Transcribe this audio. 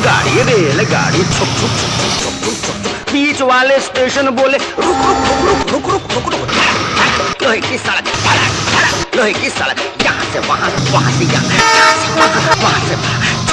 गाड़ी रेल गाड़ी छुप छुप छुप छुप छुप छुप छुप बीच वाले स्टेशन बोले, रुक रुक रुक रुक रुक रुक रुक लोहे की सड़क लोहे की सड़क। यहाँ से वहाँ वहाँ से यहाँ।